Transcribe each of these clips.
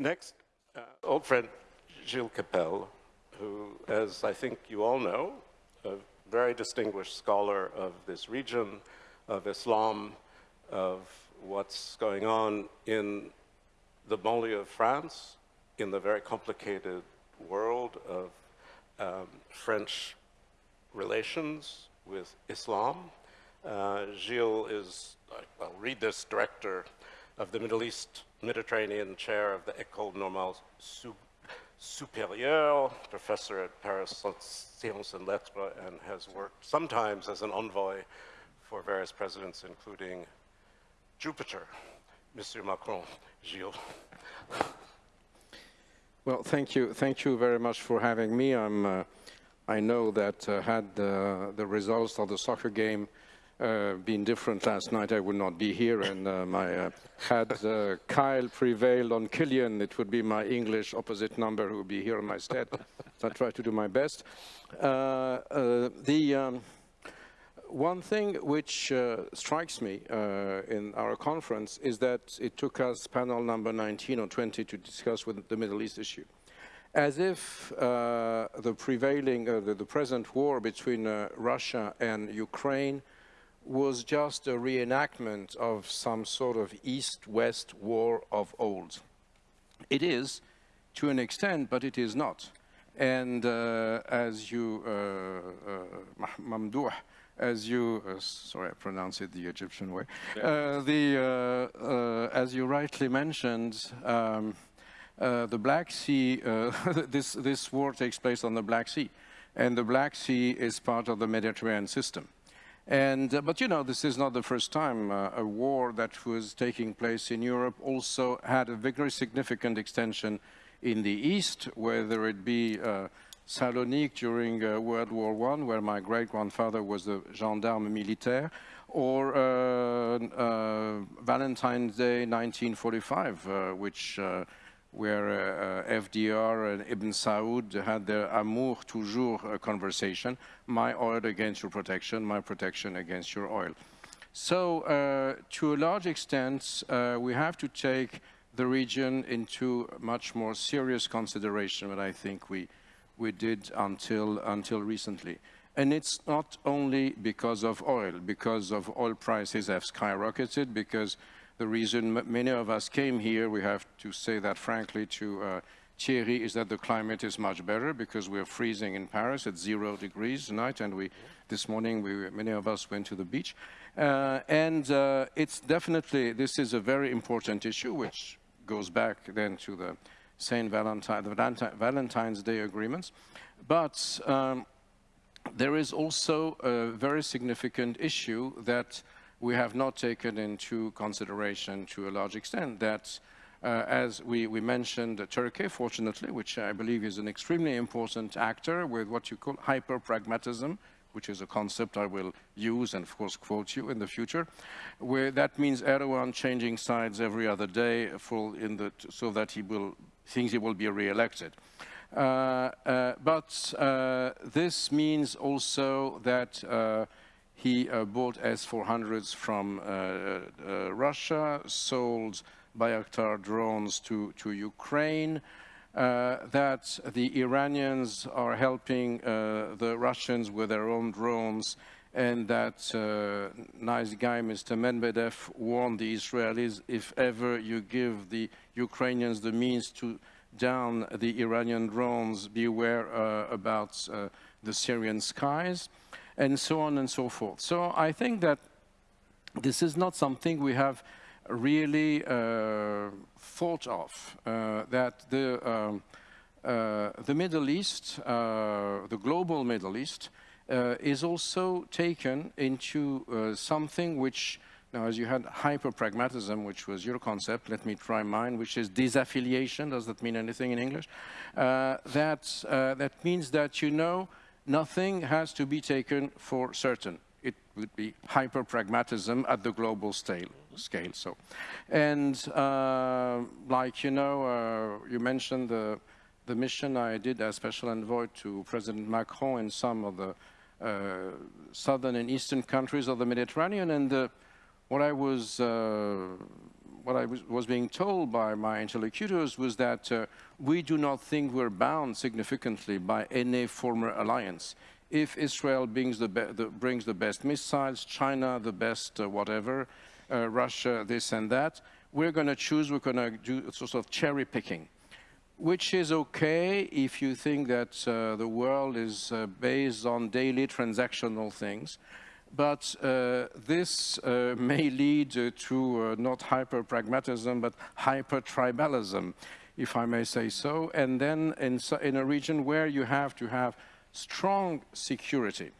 Next, uh, old friend Gilles Kepel, who, as I think you all know, a very distinguished scholar of this region, of Islam, of what's going on in the banlieue of France, in the very complicated world of um, French relations with Islam. Uh, Gilles is, well, read this, director of the Middle East Mediterranean chair of the École Normale Supérieure, professor at Paris Sciences and Lettres, and has worked sometimes as an envoy for various presidents, including Jupiter, Monsieur Macron, Gilles. Well, thank you. Thank you very much for having me. I'm, uh, I know that uh, had uh, the results of the soccer game uh, been different last night, I would not be here. And um, I uh, had uh, Kyle prevailed on Kylian, it would be my English opposite number who would be here in my stead. so I try to do my best. Uh, uh, the um, one thing which strikes me in our conference is that it took us panel number 19 or 20 to discuss with the Middle East issue as if uh, the prevailing, uh, the, the, present war between uh, Russia and Ukraine was just a reenactment of some sort of East-West war of old. It is, to an extent, but it is not. And uh, as you, uh, uh, Mamdouh, as you, uh, sorry, I pronounce it the Egyptian way, uh, the, uh, as you rightly mentioned, um, the Black Sea, this, this war takes place on the Black Sea. And the Black Sea is part of the Mediterranean system. And, uh, but you know, this is not the first time uh, a war that was taking place in Europe also had a very significant extension in the East, whether it be uh, Salonique during uh, World War I, where my great-grandfather was a gendarme militaire, or uh, uh, Valentine's Day 1945, which where uh, FDR and Ibn Saud had their amour toujours uh, conversation, my oil against your protection, my protection against your oil. So uh, to a large extent, uh, we have to take the region into much more serious consideration than I think we, we did until, until recently. And it's not only because of oil, because of oil prices have skyrocketed, because the reason many of us came here, we have to say that frankly to uh, Thierry, is that the climate is much better because we're freezing in Paris at zero degrees tonight, and we this morning we, many of us went to the beach. Uh, and uh, it's definitely, this is a very important issue, which goes back then to the St. Valentine, the Valentine's Day agreements. But um, there is also a very significant issue that we have not taken into consideration to a large extent that uh, as we, we mentioned, Turkey, fortunately, which I believe is an extremely important actor with what you call hyper-pragmatism, which is a concept I will use and, of course, quote you in the future, where that means Erdogan changing sides every other day the, so that he will, thinks he will be re-elected. Uh, uh but uh, this means also that uh, he uh, bought S-400s from uh, uh, Russia, sold Bayraktar drones to, to Ukraine, uh, that the Iranians are helping uh, the Russians with their own drones, and that uh, nice guy, Mr. Medvedev, warned the Israelis, if ever you give the Ukrainians the means to down the Iranian drones, beware about the Syrian skies and so on and so forth. So I think that this is not something we have really uh, thought of, uh, that the, um, uh, the Middle East, uh, the global Middle East, uh, is also taken into uh, something which, now as you had hyper-pragmatism, which was your concept, let me try mine, which is disaffiliation, does that mean anything in English? that, that means that you know nothing has to be taken for certain. It would be hyper-pragmatism at the global scale. scale so. And uh, like, you know, uh, you mentioned the, the mission I did as special envoy to President Macron in some of the uh, southern and eastern countries of the Mediterranean. And uh, what I was uh, what I was, was, being told by my interlocutors was that uh, we do not think we're bound significantly by any former alliance. If Israel brings the, the brings the best missiles, China the best uh, whatever, uh, Russia this and that, we're going to choose, we're going to do sort of cherry picking which is okay if you think that uh, the world is uh, based on daily transactional things. But uh, this uh, may lead uh, to uh, not hyper-pragmatism, but hyper-tribalism, if I may say so, and then in, in, a region where you have to have strong security.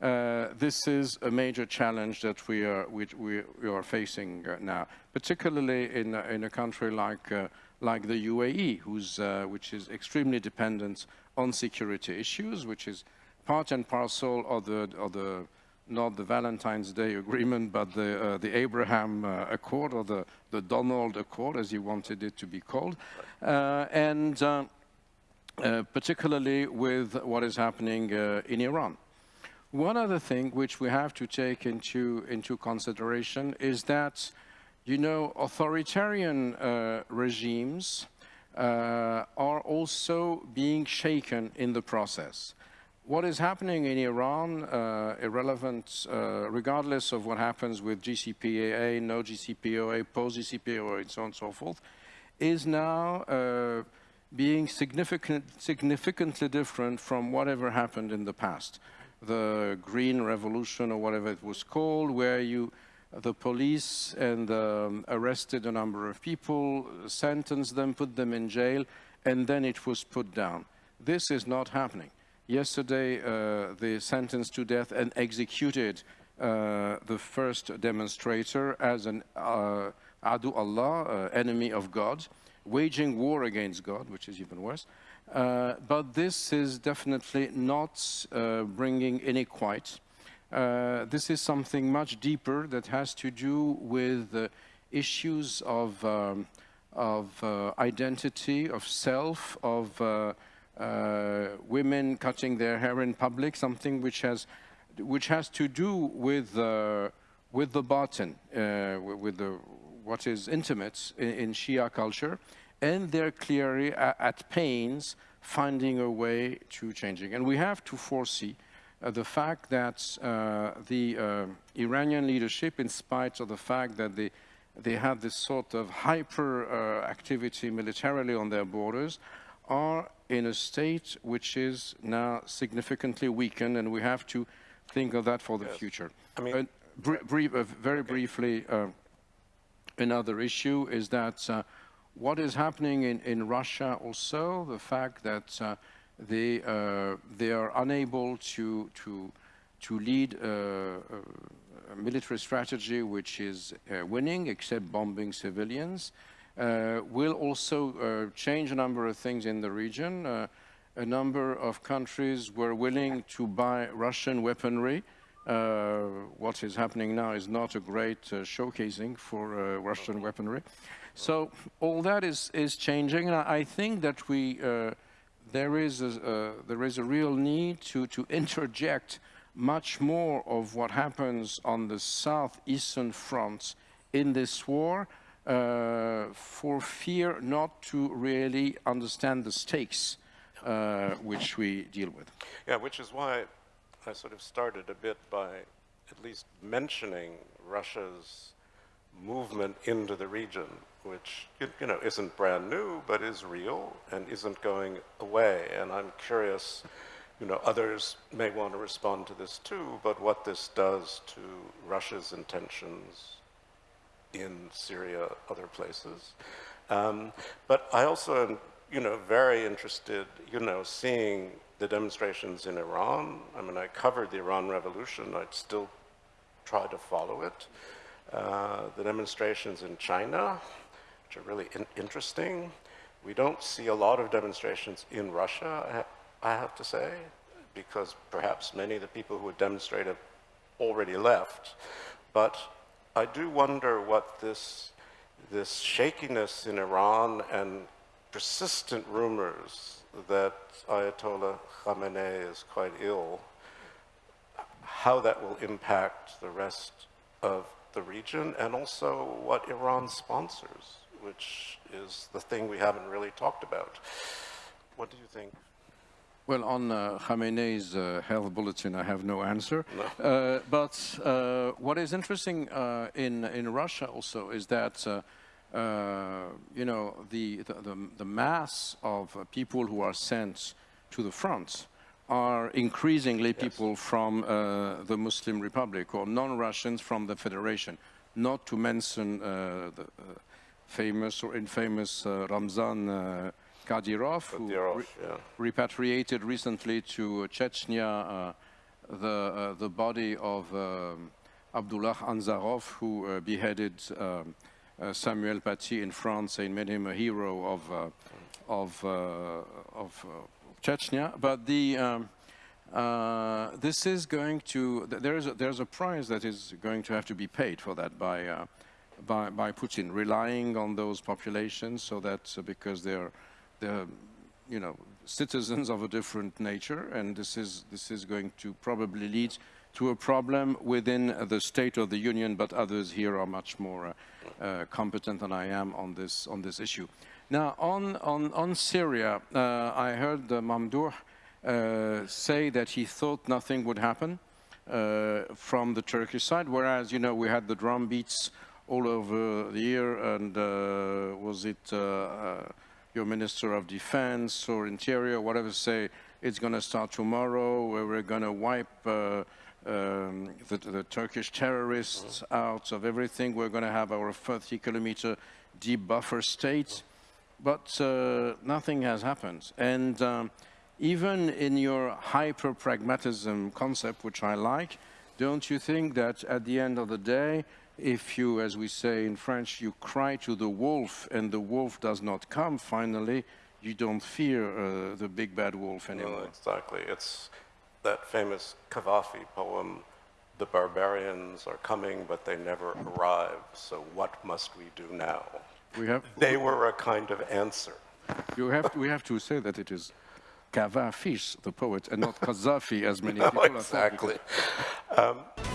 Uh, this is a major challenge that we are, we, we are facing uh, now, particularly in, in a country like, like the UAE, who's, which is extremely dependent on security issues, which is part and parcel of the, of the not the Valentine's Day Agreement, but the, uh, the Abraham uh, Accord or the, the Donald Accord, as he wanted it to be called. Uh, and uh, uh, particularly with what is happening uh, in Iran. One other thing which we have to take into, into consideration is that, you know, authoritarian regimes are also being shaken in the process what is happening in Iran, uh, irrelevant, uh, regardless of what happens with JCPOA, no JCPOA, post-JCPOA, and so on and so forth, is now uh, being significant, significantly different from whatever happened in the past. The Green Revolution, or whatever it was called, where you, the police and um, arrested a number of people, sentenced them, put them in jail, and then it was put down. This is not happening. Yesterday, uh, they sentenced to death and executed uh, the first demonstrator as an uh, Adu Allah, uh, enemy of God, waging war against God, which is even worse. Uh, but this is definitely not uh, bringing any quiet. this is something much deeper that has to do with issues of, um, of identity, of self, of women cutting their hair in public, something which has, which has to do with, uh, with the batin, uh, with the, what is intimate in, in, Shia culture, and they're clearly at, at, pains finding a way to changing. And we have to foresee uh, the fact that uh, the uh, Iranian leadership, in spite of the fact that they, they have this sort of hyper activity militarily on their borders, are in a state which is now significantly weakened, and we have to think of that for the yes. future. I mean, uh, br brief, uh, very okay. briefly, uh, another issue is that uh, what is happening in, in Russia also, the fact that uh, they, uh, they are unable to, to, to lead a, a military strategy which is winning, except bombing civilians, will also uh, change a number of things in the region. Uh, a number of countries were willing to buy Russian weaponry. Uh, what is happening now is not a great uh, showcasing for uh, Russian weaponry. So all that is, is changing, and I think that we, there, is a, there is a real need to, to interject much more of what happens on the southeastern fronts in this war, uh, for fear not to really understand the stakes uh, which we deal with. Yeah, which is why I sort of started a bit by at least mentioning Russia's movement into the region, which you know isn't brand new, but is real and isn't going away. And I'm curious, you know, others may want to respond to this too, but what this does to Russia's intentions in Syria, other places. Um, but I also am, you know, very interested, you know, seeing the demonstrations in Iran. I mean, I covered the Iran Revolution. I'd still try to follow it. Uh, the demonstrations in China, which are really in interesting. We don't see a lot of demonstrations in Russia, I, ha I have to say, because perhaps many of the people who would demonstrate have already left. But I do wonder what this, this shakiness in Iran and persistent rumors that Ayatollah Khamenei is quite ill, how that will impact the rest of the region and also what Iran sponsors, which is the thing we haven't really talked about. What do you think? Well, on uh, Khamenei's uh, health bulletin, I have no answer. Uh, but uh, what is interesting uh, in in Russia also is that uh, uh, you know the, the the the mass of uh, people who are sent to the front are increasingly people from uh, the Muslim Republic or non-Russians from the Federation. Not to mention uh, the uh, famous or infamous uh, Ramzan. Uh, Kadyrov, who re- yeah. repatriated recently to Chechnya uh, the, uh, the body of um, Abdullah Anzorov, who uh, beheaded um, uh, Samuel Paty in France and made him a hero of, uh, of, uh, of uh, Chechnya. But the, um, uh, this is going to, th- there is a, there's a price that is going to have to be paid for that by, uh, by, by Putin, relying on those populations so that uh, because they're, they're, you know, citizens of a different nature, and this is, this is going to probably lead to a problem within the State of the Union, but others here are much more uh, competent than I am on this, on this issue. Now, on, on, on Syria, uh, I heard uh, Mamdouh uh, say that he thought nothing would happen uh, from the Turkish side, whereas, you know, we had the drum beats all over the year, and was it your Minister of Defense or Interior, whatever, say it's going to start tomorrow, where we're going to wipe uh, um, the, the Turkish terrorists out of everything. We're going to have our 30 kilometer deep buffer state. But uh, nothing has happened. And um, even in your hyper pragmatism concept, which I like, don't you think that at the end of the day, if you, as we say in French, you cry to the wolf and the wolf does not come, finally, you don't fear uh, the big bad wolf anymore? exactly. It's that famous Cavafy poem, The barbarians are coming, but they never arrive, so what must we do now? We have, They were a kind of answer. you have, we have to say that it is Cavafis, the poet, and not Kazafi, as many people have thought, because exactly. Um,